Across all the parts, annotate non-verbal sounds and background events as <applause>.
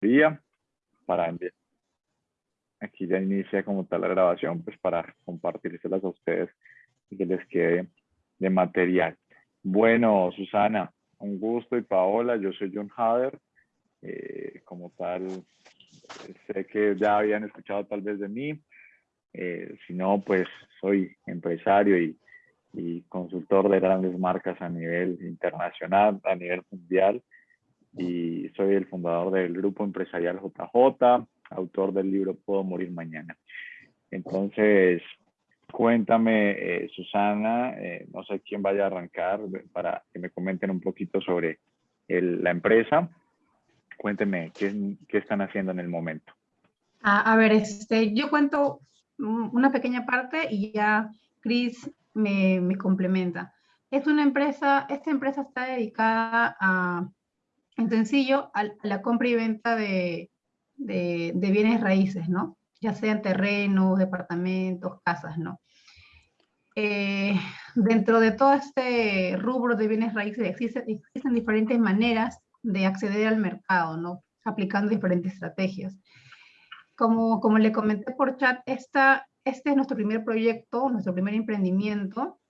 día para enviar. Aquí ya inicia como tal la grabación, pues para compartírselas a ustedes y que les quede de material. Bueno, Susana, un gusto y Paola, yo soy John Hader. Eh, como tal, sé que ya habían escuchado tal vez de mí. Eh, si no, pues soy empresario y, y consultor de grandes marcas a nivel internacional, a nivel mundial y soy el fundador del grupo empresarial JJ, autor del libro Puedo Morir Mañana. Entonces, cuéntame, eh, Susana, eh, no sé quién vaya a arrancar para que me comenten un poquito sobre la empresa. Cuénteme, ¿qué, ¿qué, están haciendo en el momento? A, a ver, este, yo cuento una pequeña parte y ya Chris me, me complementa. Es una empresa, esta empresa está dedicada a en sencillo, a la compra y venta de, de, bienes raíces, ¿no? Ya sean terrenos, departamentos, casas, ¿no? Eh, dentro de todo este rubro de bienes raíces existen, existen diferentes maneras de acceder al mercado, ¿no? Aplicando diferentes estrategias. Como, como le comenté por chat, esta, este es nuestro primer proyecto, nuestro primer emprendimiento,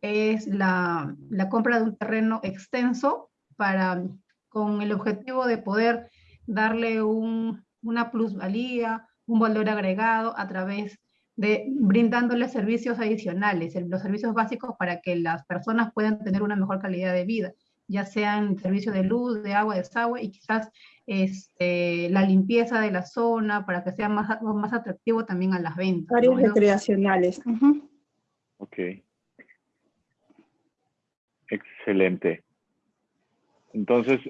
es la, la compra de un terreno extenso para con el objetivo de poder darle una plusvalía, un valor agregado a través de brindándole servicios adicionales, los servicios básicos para que las personas puedan tener una mejor calidad de vida, ya sean servicios de luz, de agua, de desagüe y quizás este, la limpieza de la zona para que sea más, más atractivo también a las ventas. Áreas recreacionales. Ok. Excelente. Entonces,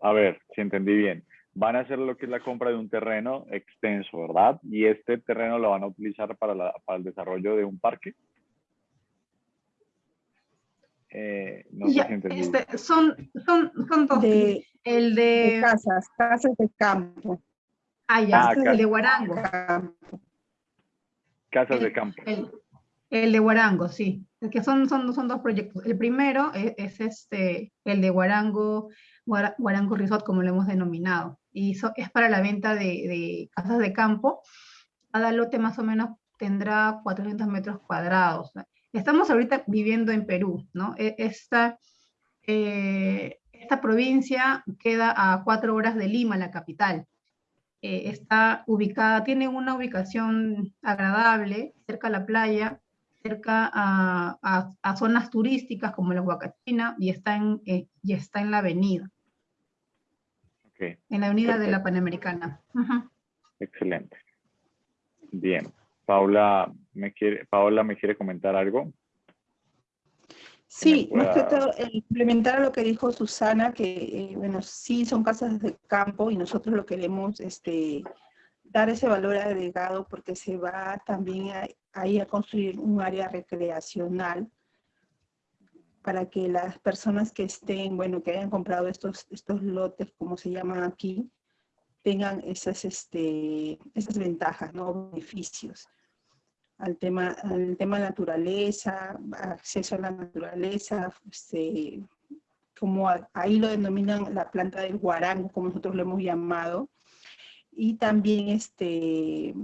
a ver, si entendí bien, van a hacer lo que es la compra de un terreno extenso, ¿verdad? Y este terreno lo van a utilizar para, el desarrollo de un parque. Eh, no sé si entendí. Este, son, son, son dos. el de... casas, casas de campo. Ah, ya, ah, el de Guarango. Casas de campo. El, de Guarango, sí. que son, son, son dos proyectos. El primero es, es este, el de Guarango Guarango Resort, como lo hemos denominado. Y es para la venta de, casas de campo. Cada lote más o menos tendrá 400 metros cuadrados. Estamos ahorita viviendo en Perú, ¿no? E, esta, eh, esta provincia queda a cuatro horas de Lima, la capital. Eh, está ubicada, tiene una ubicación agradable, cerca a la playa, cerca a, a, zonas turísticas como la Huacachina y está en, eh, y está en la avenida. En la avenida de la Panamericana. Excelente. Bien. Paula me, quiere, Paola, ¿me quiere comentar algo? Sí, más que todo, implementar lo que dijo Susana, que, eh, bueno, sí son casas de campo y nosotros lo queremos este, dar ese valor agregado porque se va también ahí a construir un área recreacional para que las personas que estén, bueno, que hayan comprado estos, estos lotes, como se llaman aquí, tengan esas, este, esas ventajas, ¿no? beneficios al tema, al tema naturaleza, acceso a la naturaleza, este, como ahí lo denominan la planta del guarango, como nosotros lo hemos llamado, y también este,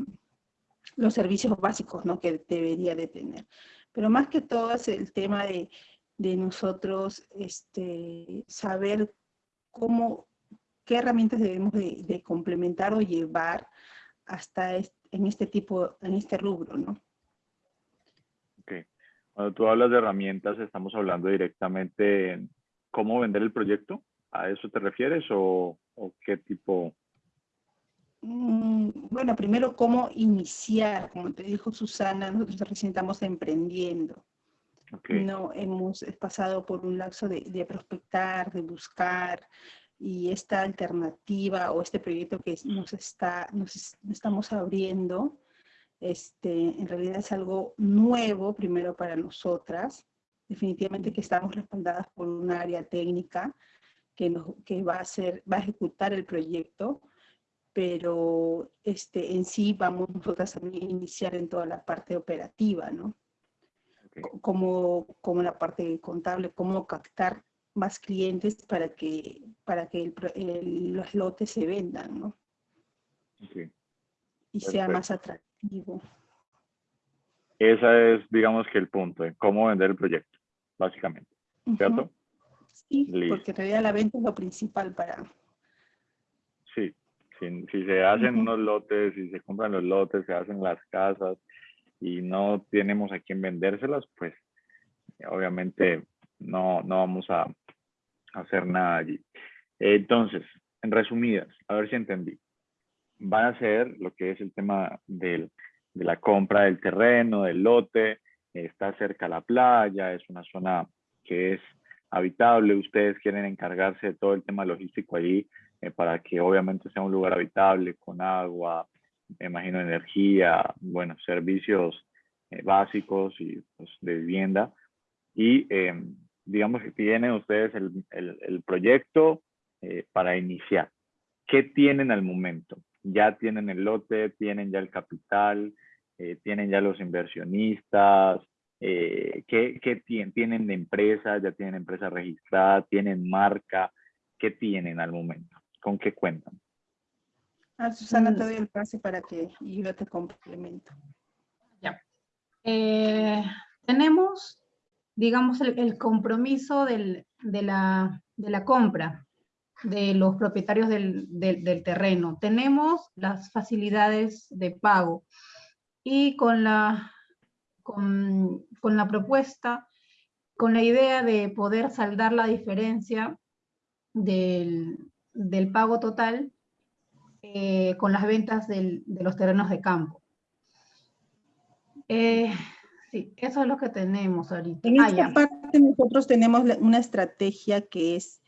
los servicios básicos ¿no? que debería de tener. Pero más que todo es el tema de de nosotros este, saber cómo, qué herramientas debemos de, complementar o llevar hasta en este tipo, en este rubro, ¿no? Ok. Cuando tú hablas de herramientas, estamos hablando directamente en cómo vender el proyecto. ¿A eso te refieres o, qué tipo? Mm, bueno, primero cómo iniciar, como te dijo Susana, nosotros recién estamos emprendiendo. No hemos pasado por un lapso de, prospectar, de buscar, y esta alternativa o este proyecto que nos, está, nos estamos abriendo, este, en realidad es algo nuevo primero para nosotras. Definitivamente que estamos respaldadas por un área técnica que, nos, que va, a hacer, va a ejecutar el proyecto, pero este, en sí vamos nosotras a iniciar en toda la parte operativa, ¿no? como, como la parte contable, cómo captar más clientes para que, para que los lotes se vendan, ¿no? Y sea más atractivo. Ese es, digamos que el punto, de cómo vender el proyecto, básicamente, ¿cierto? Sí, porque en realidad la venta es lo principal para... Si, si se hacen unos lotes, si se compran los lotes, se hacen las casas y no tenemos a quién vendérselas, pues obviamente no, no vamos a hacer nada allí. Entonces, en resumidas, a ver si entendí. Van a ser lo que es el tema del de la compra del terreno, del lote, está cerca a la playa, es una zona que es habitable, ustedes quieren encargarse de todo el tema logístico allí eh, para que obviamente sea un lugar habitable, con agua, me imagino energía, bueno, servicios eh, básicos y pues, de vivienda. Y em, digamos que tienen ustedes el, proyecto eh, para iniciar. ¿Qué tienen al momento? Ya tienen el lote, tienen ya el capital, tienen ya los inversionistas, eh, ¿qué, qué tienen? ¿Tienen de empresa? ¿Ya tienen empresa registrada? ¿Tienen marca? ¿Qué tienen al momento? ¿Con qué cuentan? Ah, Susana, mm. te doy el pase para que yo te complemento. Ya. Eh, tenemos, digamos, el, compromiso del, de, la, de, la, compra de los propietarios del, del, del terreno. Tenemos las facilidades de pago y con la, con, la propuesta, con la idea de poder saldar la diferencia del, pago total eh, con las ventas de los terrenos de campo. Eh, sí, eso es lo que tenemos ahorita. En ah, esta parte nosotros tenemos una estrategia que es,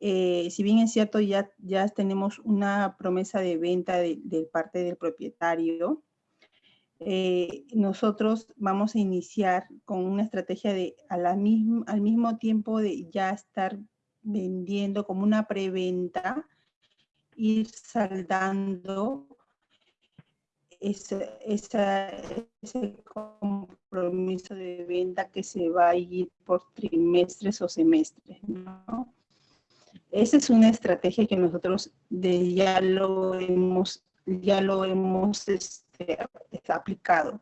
eh, si bien es cierto, ya, ya tenemos una promesa de venta de, de parte del propietario, eh, nosotros vamos a iniciar con una estrategia de a la al mismo tiempo de ya estar vendiendo como una preventa, ir saldando ese, ese compromiso de venta que se va a ir por trimestres o semestres. ¿no? Esa es una estrategia que nosotros de, ya lo hemos, ya lo hemos está aplicado.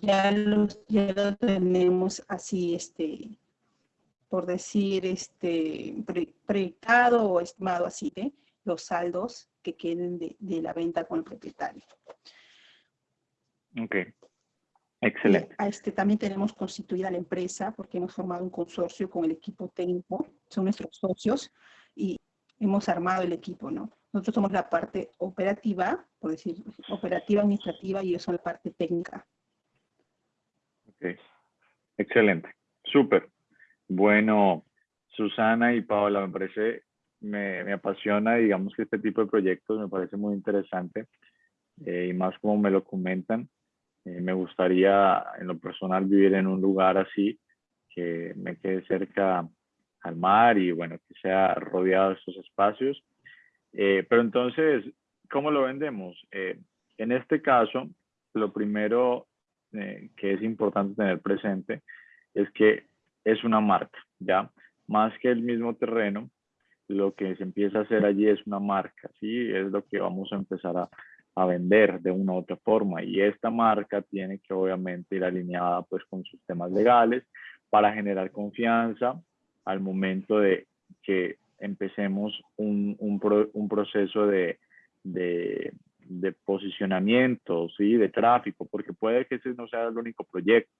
Ya, los, ya lo tenemos así, este, por decir, este, proyectado o estimado así, de los saldos que queden de, de, la venta con el propietario. Ok, excelente. este, también tenemos constituida la empresa porque hemos formado un consorcio con el equipo técnico, son nuestros socios y hemos armado el equipo, ¿no? Nosotros somos la parte operativa, por decir, operativa administrativa y ellos son la parte técnica. Ok, excelente, súper. Bueno, Susana y Paola, me parece, me, me, apasiona, digamos que este tipo de proyectos me parece muy interesante eh, y más como me lo comentan. Eh, me gustaría en lo personal vivir en un lugar así, que me quede cerca al mar y bueno, que sea rodeado de estos espacios eh, pero entonces, ¿cómo lo vendemos? En este caso, lo primero que es importante tener presente es que es una marca, ¿ya? Más que el mismo terreno, lo que se empieza a hacer allí es una marca, ¿sí? Es lo que vamos a empezar a, a vender de una u otra forma y esta marca tiene que obviamente ir alineada pues con sus temas legales para generar confianza al momento de que empecemos un, un, proceso de, de, de, posicionamiento, ¿sí? de tráfico, porque puede que ese no sea el único proyecto.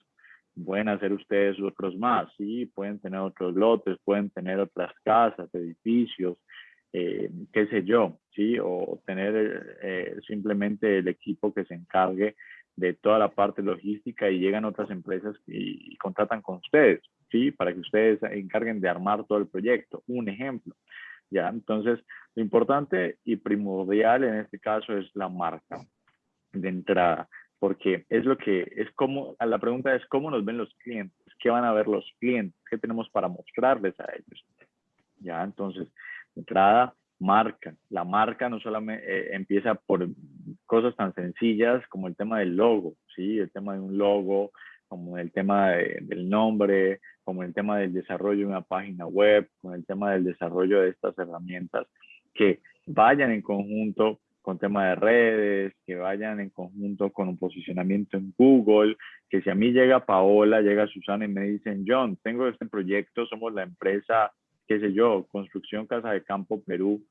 Pueden hacer ustedes otros más, ¿sí? pueden tener otros lotes, pueden tener otras casas, edificios, eh, qué sé yo, ¿sí? o tener eh, simplemente el equipo que se encargue de toda la parte logística y llegan otras empresas y, y contratan con ustedes. ¿sí? Para que ustedes se encarguen de armar todo el proyecto. Un ejemplo. ¿ya? Entonces, lo importante y primordial en este caso es la marca de entrada, porque es lo que es como, la pregunta es cómo nos ven los clientes, qué van a ver los clientes, qué tenemos para mostrarles a ellos. Ya, entonces, entrada, marca. La marca no solamente eh, empieza por cosas tan sencillas como el tema del logo, ¿sí? El tema de un logo, como el tema del nombre, como el tema del desarrollo de una página web, con el tema del desarrollo de estas herramientas, que vayan en conjunto con tema de redes, que vayan en conjunto con un posicionamiento en Google, que si a mí llega Paola, llega Susana y me dicen, John, tengo este proyecto, somos la empresa, qué sé yo, Construcción Casa de Campo Perú,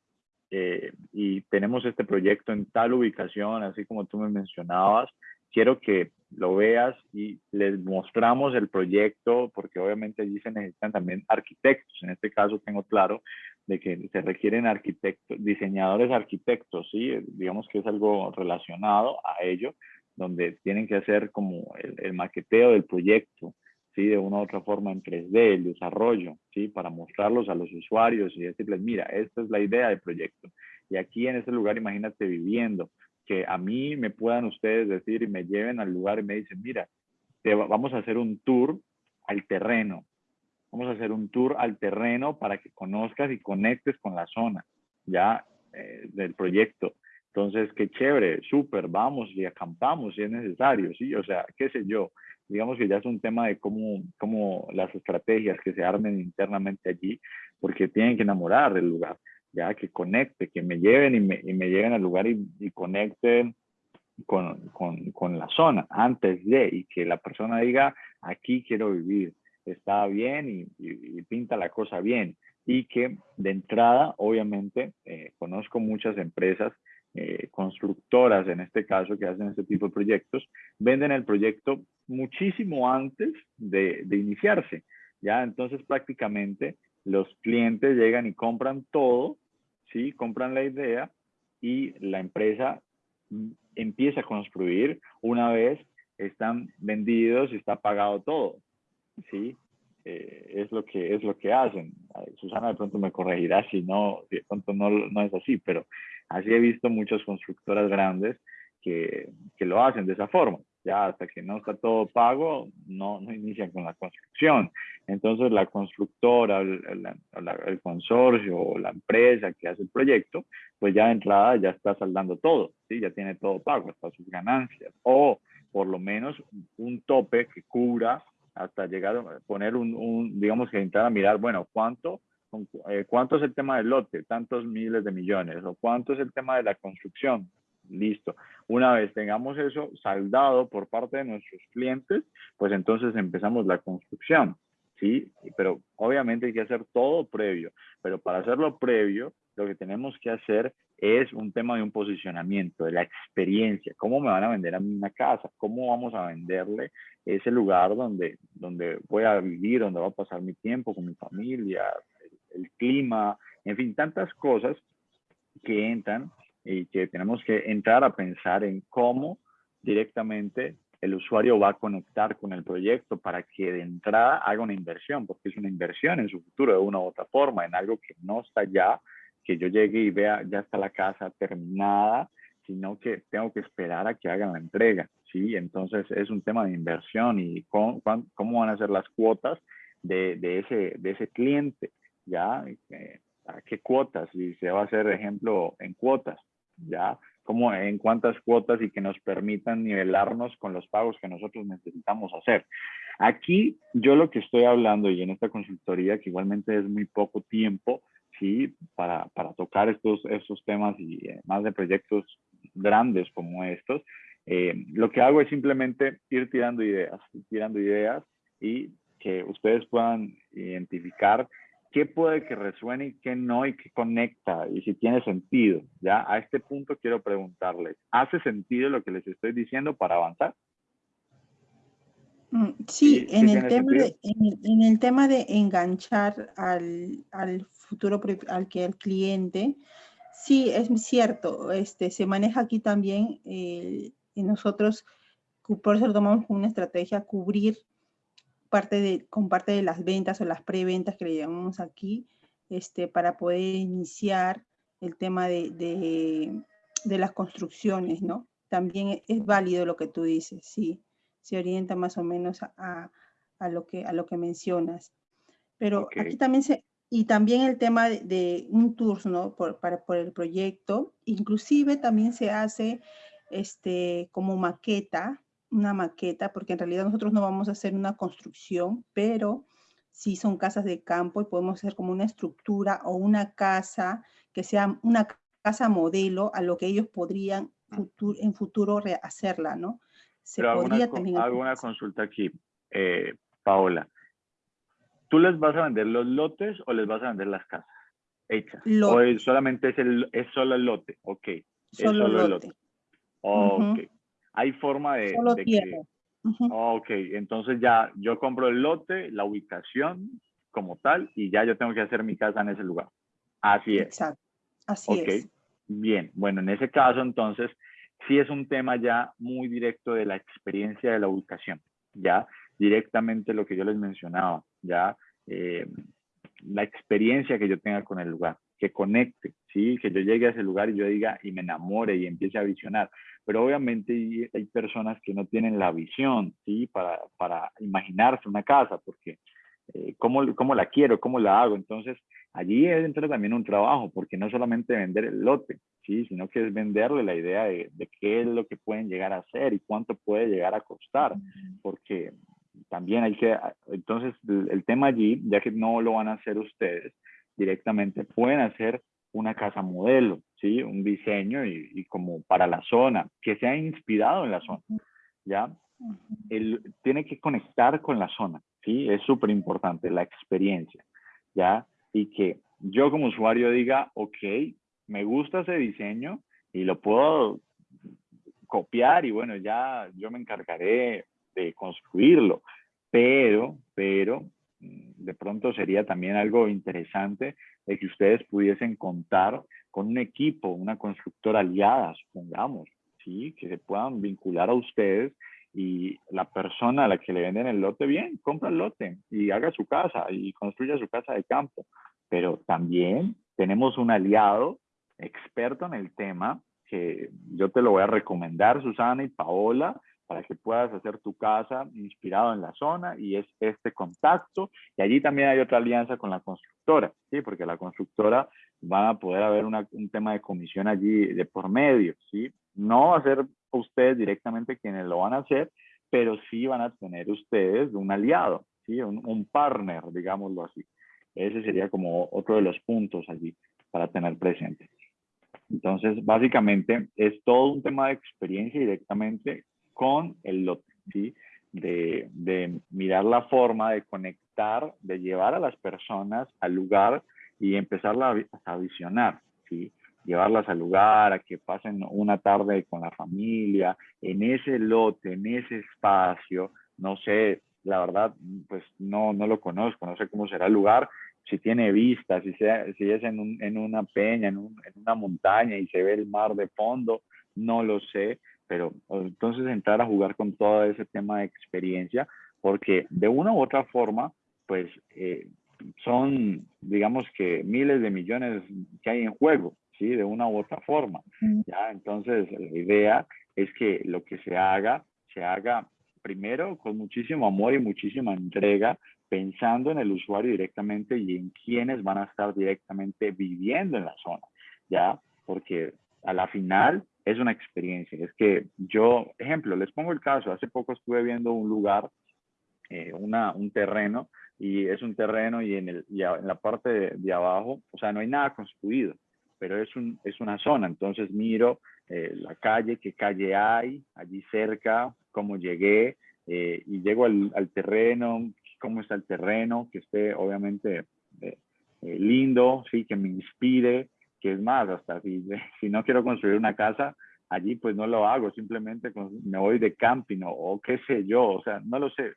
eh, y tenemos este proyecto en tal ubicación, así como tú me mencionabas, quiero que lo veas y les mostramos el proyecto, porque obviamente allí se necesitan también arquitectos. En este caso tengo claro de que se requieren arquitectos, diseñadores arquitectos, ¿sí? Digamos que es algo relacionado a ello, donde tienen que hacer como el, el maqueteo del proyecto, ¿sí? De una u otra forma en 3D, el desarrollo, ¿sí? Para mostrarlos a los usuarios y decirles, mira, esta es la idea del proyecto. Y aquí en este lugar, imagínate viviendo, que a mí me puedan ustedes decir y me lleven al lugar y me dicen, mira, te vamos a hacer un tour al terreno. Vamos a hacer un tour al terreno para que conozcas y conectes con la zona ya eh, del proyecto. Entonces, qué chévere, súper, vamos y acampamos si es necesario, ¿sí? O sea, qué sé yo. Digamos que ya es un tema de cómo, cómo las estrategias que se armen internamente allí, porque tienen que enamorar del lugar ya que conecte, que me lleven y me, y me lleguen al lugar y, y conecten con, con, con, la zona antes de y que la persona diga, aquí quiero vivir, está bien y, pinta la cosa bien. Y que de entrada, obviamente, eh, conozco muchas empresas eh, constructoras, en este caso, que hacen este tipo de proyectos, venden el proyecto muchísimo antes de, de iniciarse. Ya, entonces prácticamente los clientes llegan y compran todo, ¿sí? Compran la idea y la empresa empieza a construir una vez están vendidos y está pagado todo, ¿sí? Eh, es, lo que, es lo que hacen. Susana de pronto me corregirá si no, de pronto no, no es así, pero así he visto muchas constructoras grandes que, que lo hacen de esa forma ya hasta que no está todo pago, no, no inician con la construcción. Entonces la constructora, el, el, consorcio o la empresa que hace el proyecto, pues ya de entrada ya está saldando todo, ¿sí? ya tiene todo pago, hasta sus ganancias, o por lo menos un tope que cubra hasta llegar a poner un, un digamos que entrar a mirar, bueno, ¿cuánto? Eh, ¿Cuánto es el tema del lote? Tantos miles de millones. ¿O cuánto es el tema de la construcción? Listo. Una vez tengamos eso saldado por parte de nuestros clientes, pues entonces empezamos la construcción. Sí, pero obviamente hay que hacer todo previo. Pero para hacerlo previo, lo que tenemos que hacer es un tema de un posicionamiento, de la experiencia. ¿Cómo me van a vender a mí una casa? ¿Cómo vamos a venderle ese lugar donde, donde voy a vivir, donde voy a pasar mi tiempo con mi familia, el clima, en fin, tantas cosas que entran y que tenemos que entrar a pensar en cómo directamente el usuario va a conectar con el proyecto para que de entrada haga una inversión, porque es una inversión en su futuro de una u otra forma, en algo que no está ya, que yo llegue y vea ya está la casa terminada, sino que tengo que esperar a que hagan la entrega, ¿sí? Entonces es un tema de inversión y cómo, cómo van a ser las cuotas de, de, ese, de ese cliente, ¿ya? Eh, ¿A qué cuotas? Y se va a hacer, ejemplo, en cuotas ya como en cuántas cuotas y que nos permitan nivelarnos con los pagos que nosotros necesitamos hacer. Aquí yo lo que estoy hablando y en esta consultoría, que igualmente es muy poco tiempo, sí, para, para tocar estos, estos temas y eh, más de proyectos grandes como estos, eh, lo que hago es simplemente ir tirando ideas, tirando ideas y que ustedes puedan identificar qué puede que resuene y qué no y qué conecta y si tiene sentido. Ya a este punto quiero preguntarles, ¿hace sentido lo que les estoy diciendo para avanzar? Mm, sí, en, el tema de, en, el tema de enganchar al, al futuro, al que el cliente, sí, es cierto, este, se maneja aquí también, eh, y nosotros, por eso tomamos una estrategia, cubrir parte de, con parte de las ventas o las preventas que le llamamos aquí, este, para poder iniciar el tema de, de, las construcciones, ¿no? También es válido lo que tú dices, sí, se orienta más o menos a, a lo, que, a lo que mencionas. Pero aquí también se, y también el tema de, un tour, ¿no? Por, para, por el proyecto, inclusive también se hace este, como maqueta, una maqueta, porque en realidad nosotros no vamos a hacer una construcción, pero sí son casas de campo y podemos hacer como una estructura o una casa que sea una casa modelo a lo que ellos podrían en futuro hacerla, ¿no? Se Pero podría también... Hago una consulta aquí, eh, Paola. ¿Tú les vas a vender los lotes o les vas a vender las casas hechas? ¿O solamente es, el, es solo el lote? Ok. Solo, solo el lote. Ok. Hay forma de, solo que... Ok, entonces ya yo compro el lote, la ubicación como tal, y ya yo tengo que hacer mi casa en ese lugar. Así es. Exacto. Así es. Bien, bueno, en ese caso entonces sí es un tema ya muy directo de la experiencia de la ubicación, ya directamente lo que yo les mencionaba, ya eh, la experiencia que yo tenga con el lugar, que conecte, ¿sí? que yo llegue a ese lugar y yo diga y me enamore y empiece a visionar. Pero obviamente hay personas que no tienen la visión ¿sí? para, para imaginarse una casa, porque eh, ¿cómo, ¿cómo la quiero? ¿Cómo la hago? Entonces, allí entra también un trabajo, porque no solamente vender el lote, ¿sí? sino que es venderle la idea de, qué es lo que pueden llegar a hacer y cuánto puede llegar a costar, porque también hay que, entonces el, tema allí, ya que no lo van a hacer ustedes directamente, pueden hacer una casa modelo, ¿sí? Un diseño y, como para la zona, que sea inspirado en la zona, ¿ya? El, tiene que conectar con la zona, ¿sí? Es súper importante la experiencia, ¿ya? Y que yo como usuario diga, ok, me gusta ese diseño y lo puedo copiar y bueno, ya yo me encargaré de construirlo, pero, pero mm, de pronto sería también algo interesante que ustedes pudiesen contar con un equipo, una constructora aliada, supongamos, ¿sí? que se puedan vincular a ustedes y la persona a la que le venden el lote, bien, compra el lote y haga su casa y construya su casa de campo. Pero también tenemos un aliado experto en el tema que yo te lo voy a recomendar, Susana y Paola, para que puedas hacer tu casa inspirado en la zona y es este contacto. Y allí también hay otra alianza con la constructora, ¿sí? Porque la constructora va a poder haber un tema de comisión allí de por medio, ¿sí? No ser ustedes directamente quienes lo van a hacer, pero sí van a tener ustedes un aliado, ¿sí? un, partner, digámoslo así. Ese sería como otro de los puntos allí para tener presente. Entonces, básicamente es todo un tema de experiencia directamente con el lote. De, mirar la forma de conectar, de llevar a las personas al lugar y empezar a visionar, ¿sí? Llevarlas al lugar, a que pasen una tarde con la familia, en ese lote, en ese espacio, no sé, la verdad, pues no, no lo conozco, no sé cómo será el lugar, si tiene vistas, si, sea, si es en, un, en una peña, en, en, una montaña y se ve el mar de fondo, no lo sé, pero entonces entrar a jugar con todo ese tema de experiencia, porque de una u otra forma, pues eh, son, digamos que miles de millones que hay en juego, ¿sí? De una u otra forma, ¿ya? Entonces, la idea es que lo que se haga, se haga primero con muchísimo amor y muchísima entrega, pensando en el usuario directamente y en quienes van a estar directamente viviendo en la zona, ¿ya? Porque a la final es una experiencia. Es que yo, ejemplo, les pongo el caso, hace poco estuve viendo un lugar, eh, una, un terreno, y es un terreno y en, el, y en la parte de, de, abajo, o sea, no hay nada construido pero es, un, es una zona, entonces miro eh, la calle, qué calle hay allí cerca, cómo llegué, eh, y llego al, al, terreno, cómo está el terreno, que esté obviamente eh, lindo, sí, que me inspire, que es más, hasta si, <laughs> si no quiero construir una casa, allí pues no lo hago, simplemente me voy de camping o, o, qué sé yo, o sea, no lo sé.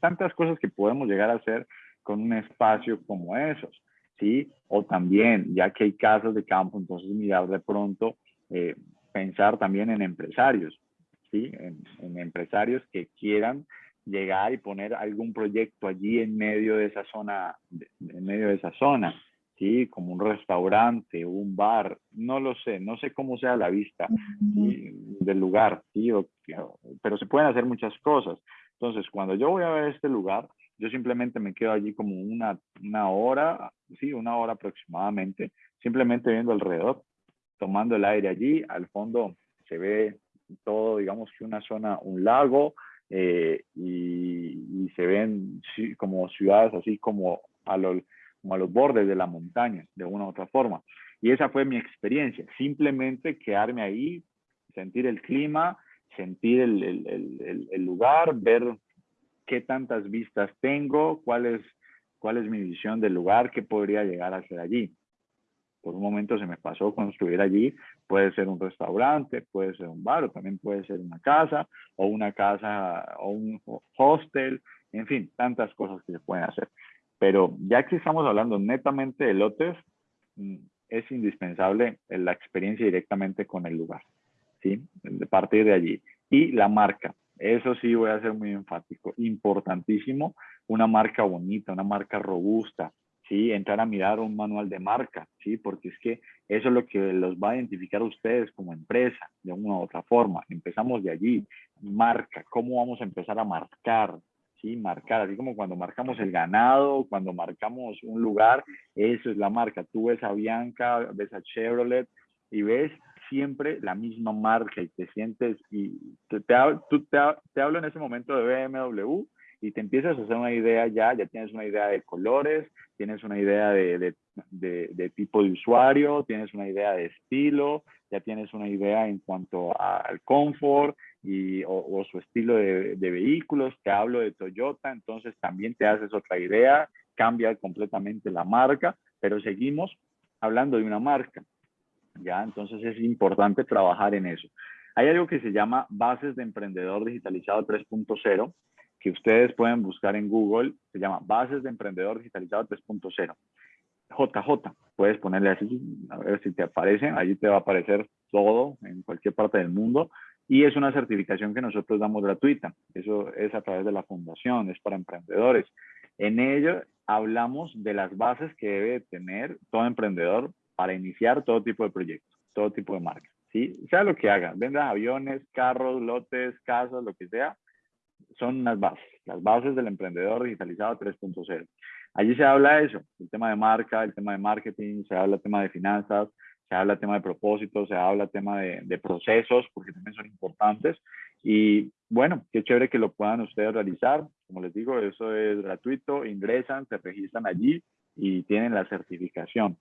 Tantas cosas que podemos llegar a hacer con un espacio como esos. ¿Sí? O también, ya que hay casas de campo, entonces mirar de pronto, eh, pensar también en empresarios, ¿sí? En, empresarios que quieran llegar y poner algún proyecto allí en medio de esa zona, en medio de esa zona, ¿sí? Como un restaurante, un bar, no lo sé, no sé cómo sea la vista del lugar, ¿sí? pero se pueden hacer muchas cosas. Entonces, cuando yo voy a ver este lugar, yo simplemente me quedo allí como una, una hora, sí, una hora aproximadamente, simplemente viendo alrededor, tomando el aire allí. Al fondo se ve todo, digamos que una zona, un lago, eh, y, se ven como ciudades así como a, los, a los bordes de la montaña, de una u otra forma. Y esa fue mi experiencia, simplemente quedarme ahí, sentir el clima, sentir el, el, el, lugar, ver qué tantas vistas tengo, cuál es, mi visión del lugar, qué podría llegar a ser allí. Por un momento se me pasó construir allí, puede ser un restaurante, puede ser un bar, o también puede ser una casa, o una casa, o un hostel, en fin, tantas cosas que se pueden hacer. Pero ya que estamos hablando netamente de lotes, mm, es indispensable la experiencia directamente con el lugar. ¿sí? De partir de allí. Y la marca, eso sí voy a ser muy enfático, importantísimo, una marca bonita, una marca robusta, ¿sí? Entrar a mirar un manual de marca, ¿sí? Porque es que eso es lo que los va a identificar a ustedes como empresa, de una u otra forma. Empezamos de allí, marca, ¿cómo vamos a empezar a marcar? ¿Sí? Marcar, así como cuando marcamos el ganado, cuando marcamos un lugar, eso es la marca. Tú ves a Bianca, ves a Chevrolet y ves siempre la misma marca y te sientes, y te, te, tú te, te hablo en ese momento de BMW y te empiezas a hacer una idea ya, ya tienes una idea de colores, tienes una idea de, de, de, tipo de usuario, tienes una idea de estilo, ya tienes una idea en cuanto al confort y, o, su estilo de, vehículos, te hablo de Toyota, entonces también te haces otra idea, cambia completamente la marca, pero seguimos hablando de una marca. ¿Ya? Entonces es importante trabajar en eso. Hay algo que se llama Bases de Emprendedor Digitalizado 3.0, que ustedes pueden buscar en Google, se llama Bases de Emprendedor Digitalizado 3.0. JJ, puedes ponerle así, a ver si te aparece, allí te va a aparecer todo en cualquier parte del mundo y es una certificación que nosotros damos gratuita. Eso es a través de la fundación, es para emprendedores. En ello hablamos de las bases que debe tener todo emprendedor para iniciar todo tipo de proyectos, todo tipo de marcas. ¿sí? Sea lo que haga, vendas aviones, carros, lotes, casas, lo que sea, son las bases, las bases del emprendedor digitalizado 3.0. Allí se habla de eso, el tema de marca, el tema de marketing, se habla el tema de finanzas, se habla el tema de propósitos, se habla el tema de, de, procesos, porque también son importantes. Y bueno, qué chévere que lo puedan ustedes realizar. Como les digo, eso es gratuito, ingresan, se registran allí y tienen la certificación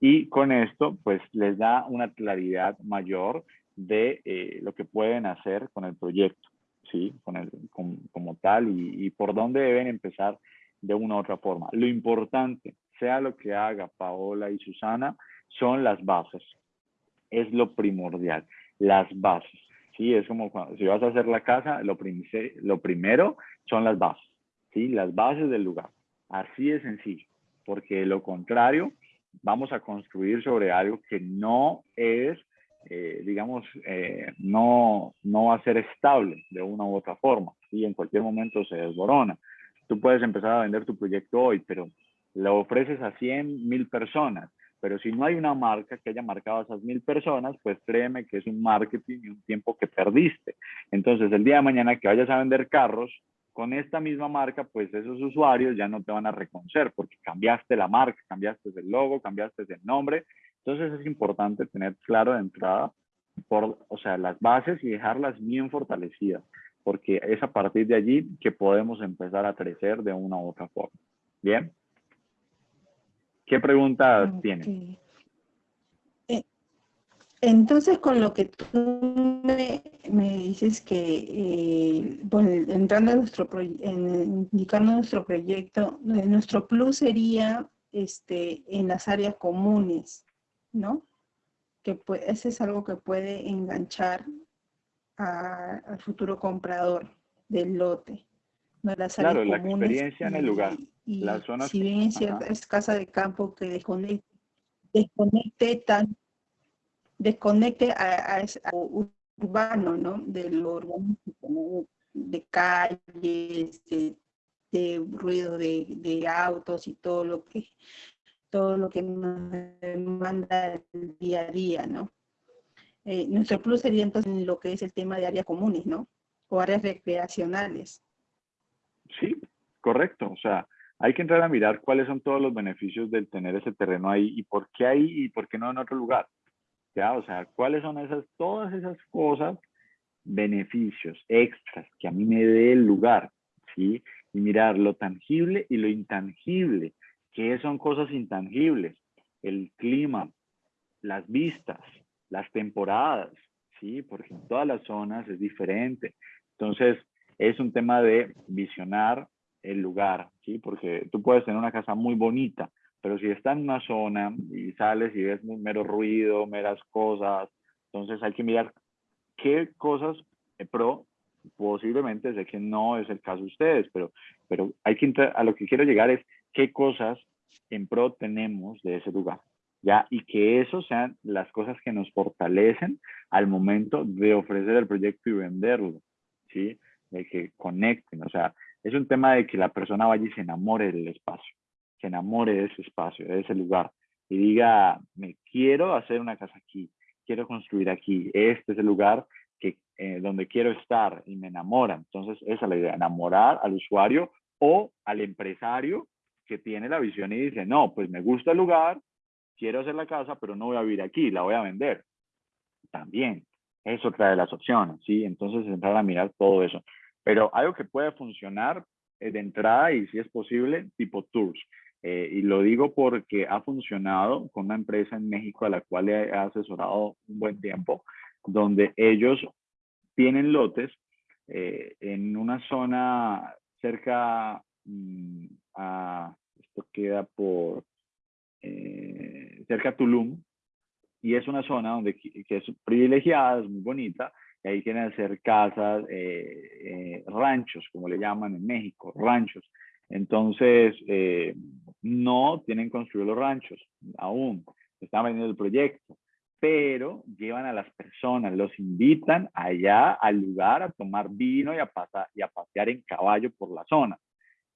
y con esto pues les da una claridad mayor de eh, lo que pueden hacer con el proyecto, ¿sí? Con el, como tal y, por dónde deben empezar de una u otra forma. Lo importante, sea lo que haga Paola y Susana, son las bases. Es lo primordial, las bases. Sí, es como cuando, si vas a hacer la casa, lo, lo primero son las bases, ¿sí? Las bases del lugar. Así de sencillo, porque lo contrario vamos a construir sobre algo que no es, eh, digamos, eh, no, no va a ser estable de una u otra forma y en cualquier momento se desborona. Tú puedes empezar a vender tu proyecto hoy, pero lo ofreces a 100 mil personas. Pero si no hay una marca que haya marcado a esas mil personas, pues créeme que es un marketing y un tiempo que perdiste. Entonces, el día de mañana que vayas a vender carros, con esta misma marca, pues esos usuarios ya no te van a reconocer porque cambiaste la marca, cambiaste el logo, cambiaste el nombre. Entonces es importante tener claro de entrada, por, o sea, las bases y dejarlas bien fortalecidas, porque es a partir de allí que podemos empezar a crecer de una u otra forma. ¿Bien? ¿Qué preguntas tienen? Entonces, con lo que tú me, dices que, eh, bueno, entrando en nuestro en, indicando nuestro proyecto, eh, nuestro plus sería este, en las áreas comunes, ¿no? Que ese es algo que puede enganchar al futuro comprador del lote. ¿no? Las claro, la experiencia en el lugar. Y, si bien es cierta, es casa de campo que desconecte, desconecte tanto desconecte a, a, urbano, ¿no? De lo urbanístico, de calles, de, ruido de, autos y todo lo que todo lo que nos demanda el día a día, ¿no? Eh, nuestro plus sería entonces lo que es el tema de áreas comunes, ¿no? O áreas recreacionales. Sí, correcto. O sea, hay que entrar a mirar cuáles son todos los beneficios del tener ese terreno ahí y por qué ahí y por qué no en otro lugar. ¿Ya? O sea, ¿cuáles son esas, todas esas cosas beneficios extras que a mí me dé el lugar, ¿sí? Y mirar lo tangible y lo intangible, que son cosas intangibles, el clima, las vistas, las temporadas, ¿sí? Porque en todas las zonas es diferente. Entonces, es un tema de visionar el lugar, ¿sí? Porque tú puedes tener una casa muy bonita, pero si está en una zona y sales y ves mero ruido, meras cosas, entonces hay que mirar qué cosas pro posiblemente sé que no es el caso de ustedes, pero, pero hay que a lo que quiero llegar es qué cosas en pro tenemos de ese lugar, ¿ya? Y que eso sean las cosas que nos fortalecen al momento de ofrecer el proyecto y venderlo, ¿sí? De que conecten, o sea, es un tema de que la persona vaya y se enamore del espacio, se enamore de ese espacio, de ese lugar, y diga, me quiero hacer una casa aquí, quiero construir aquí, este es el lugar que, eh, donde quiero estar y me enamora. Entonces, esa es la idea, enamorar al usuario o al empresario que tiene la visión y dice, no, pues me gusta el lugar, quiero hacer la casa, pero no voy a vivir aquí, la voy a vender. También, es otra de las opciones, ¿sí? Entonces, entrar a mirar todo eso. Pero algo que puede funcionar eh, de entrada y si es posible, tipo tours. Eh, y lo digo porque ha funcionado con una empresa en México a la cual he asesorado un buen tiempo, donde ellos tienen lotes eh, en una zona cerca mm, a, esto queda por, cerca a Tulum, y es una zona donde que es privilegiada, es muy bonita, y ahí quieren hacer casas, eh, eh, ranchos, como le llaman en México, ranchos. Entonces, eh, no tienen construido los ranchos aún, están vendiendo el proyecto, pero llevan a las personas, los invitan allá al lugar a tomar vino y a, pasar, y a pasear en caballo por la zona.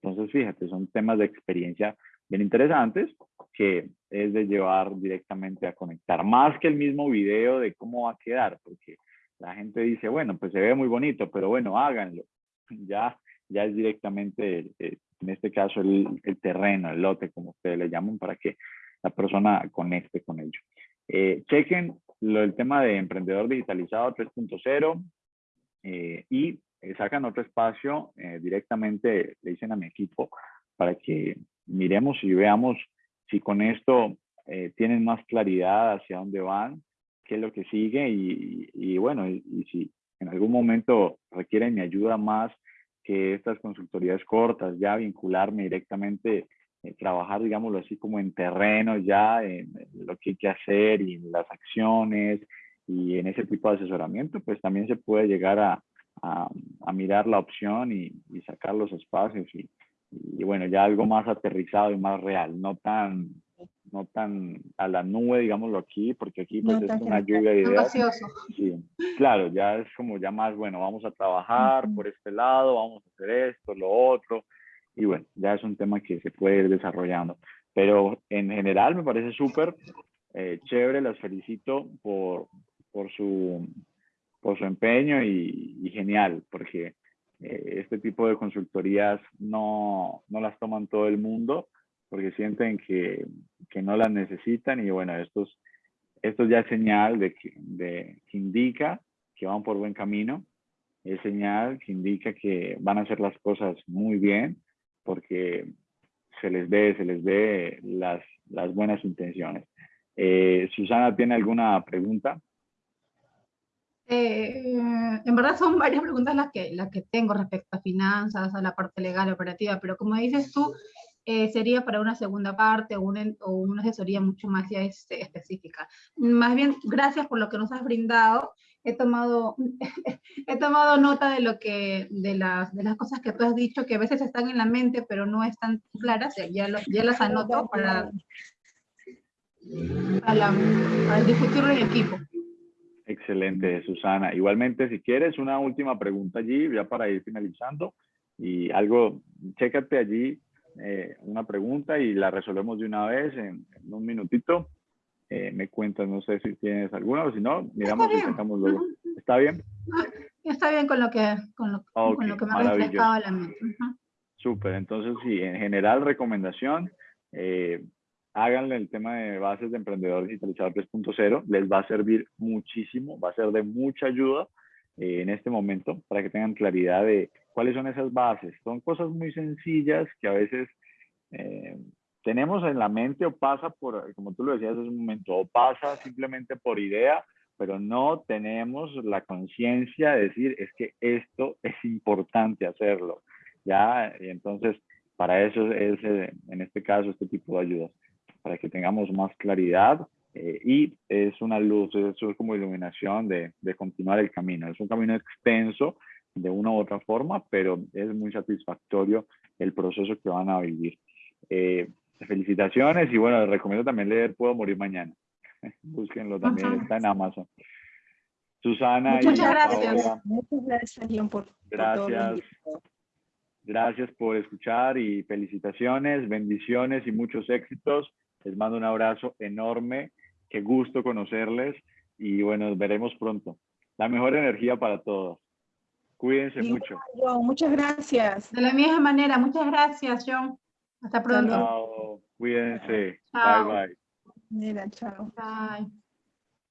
Entonces, fíjate, son temas de experiencia bien interesantes que es de llevar directamente a conectar, más que el mismo video de cómo va a quedar, porque la gente dice, bueno, pues se ve muy bonito, pero bueno, háganlo. <laughs> Ya, ya es directamente, eh, en este caso, el, terreno, el lote, como ustedes le llaman, para que la persona conecte con ello. Eh, chequen lo, el tema de emprendedor digitalizado 3.0 eh, y sacan otro espacio directamente, le dicen a mi equipo, para que miremos y veamos si con esto tienen más claridad hacia dónde van, qué es lo que sigue y, bueno, y, si en algún momento requieren mi ayuda más que estas consultorías cortas, ya vincularme directamente, eh, trabajar, digámoslo así, como en terreno ya, en, lo que hay que hacer y en las acciones y en ese tipo de asesoramiento, pues también se puede llegar a, a, mirar la opción y, sacar los espacios y bueno, ya algo más aterrizado y más real, no tan no tan a la nube, digámoslo aquí, porque aquí pues es una lluvia de ideas. Sí, claro, ya es como ya más, bueno, vamos a trabajar por este lado, vamos a hacer esto, lo otro, y bueno, ya es un tema que se puede ir desarrollando. Pero en general me parece súper eh, chévere, las felicito por, por, su, por su empeño y, genial, porque eh, este tipo de consultorías no, no las toman todo el mundo porque sienten que, que no las necesitan y bueno, esto, esto ya es señal de de que indica que van por buen camino, es señal que indica que van a hacer las cosas muy bien porque se les ve, se les ve las, las buenas intenciones. Eh, Susana, ¿tiene alguna pregunta? Eh, en verdad son varias preguntas las que, las que tengo respecto a finanzas, a la parte legal, operativa, pero como dices tú, eh, sería para una segunda parte o una, o una asesoría mucho más ya este, específica. Más bien, gracias por lo que nos has brindado. He tomado, <laughs> he tomado nota de, lo que, de, las, de las cosas que tú has dicho, que a veces están en la mente, pero no están claras. Ya, ya las anoto para, para, para discutirlo en equipo. Excelente, Susana. Igualmente, si quieres una última pregunta allí, ya para ir finalizando, y algo, chécate allí eh, una pregunta y la resolvemos de una vez en, un minutito. Eh, me cuentas, no sé si tienes alguna o si no, miramos y sacamos luego. ¿Está bien? Está bien con lo que, con lo, con lo que me ha refrescado la mente. Súper, entonces sí, en general recomendación, eh, háganle el tema de bases de emprendedor digitalizado 3.0, les va a servir muchísimo, va a ser de mucha ayuda eh, en este momento para que tengan claridad de cuáles son esas bases. Son cosas muy sencillas que a veces eh, tenemos en la mente o pasa por, como tú lo decías hace un momento, o pasa simplemente por idea, pero no tenemos la conciencia de decir es que esto <laughs> es importante hacerlo. Ya, y entonces para eso es eh, en este caso este tipo de ayudas, para que tengamos más claridad eh, y es una luz, eso es como iluminación de, de, continuar el camino. Es un camino extenso de una u otra forma, pero es muy satisfactorio el proceso que van a vivir. Eh, felicitaciones y bueno, les recomiendo también leer Puedo Morir Mañana. <laughs> Búsquenlo también, está en Amazon. Susana Muchas gracias. Muchas gracias, Leon, por, gracias. Gracias por escuchar y felicitaciones, bendiciones y muchos éxitos. Les mando un abrazo enorme. Qué gusto conocerles y bueno, nos veremos pronto. La mejor energía para todos. Cuídense mucho. John, muchas gracias. De la misma manera, muchas gracias, John. Hasta pronto. Chao. Cuídense. Chao. Bye, bye. Mira, chao. Bye.